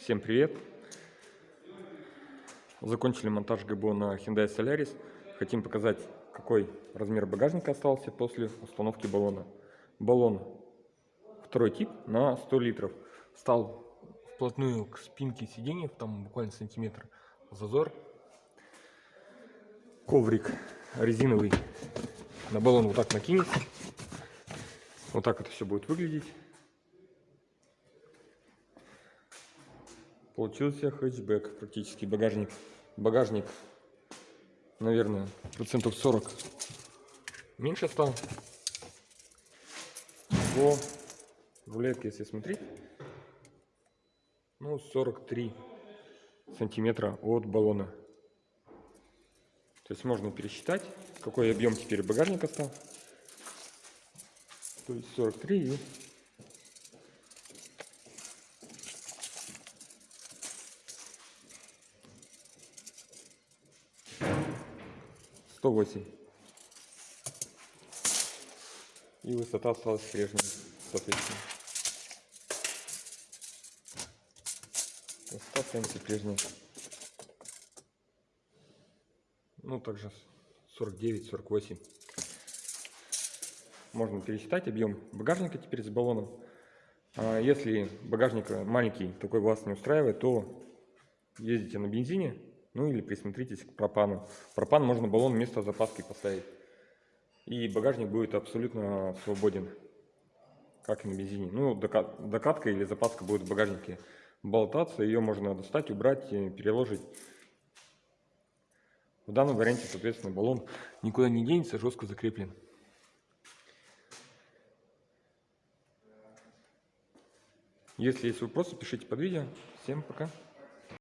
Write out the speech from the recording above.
Всем привет! Закончили монтаж ГБО на Hyundai Solaris. Хотим показать, какой размер багажника остался после установки баллона. Баллон второй тип на 100 литров. Стал вплотную к спинке сиденья, там буквально сантиметр зазор. Коврик резиновый на баллон вот так накинется. Вот так это все будет выглядеть. Получился хэтчбэк практически, багажник. Багажник, наверное, процентов 40 меньше стал. По рулетке, если смотреть, ну, 43 сантиметра от баллона. То есть можно пересчитать, какой объем теперь багажника стал. То есть 43 и 108. И высота осталась прежней, соответственно. Высота останется прежняя. Ну, также 49-48. Можно пересчитать объем багажника теперь с баллоном. А если багажник маленький, такой вас не устраивает, то ездите на бензине, ну или присмотритесь к пропану. Пропан можно баллон вместо запаски поставить. И багажник будет абсолютно свободен, как и на бензине. Ну, докатка или запаска будет в багажнике болтаться, ее можно достать, убрать, переложить. В данном варианте, соответственно, баллон никуда не денется, жестко закреплен. Если есть вопросы, пишите под видео. Всем пока.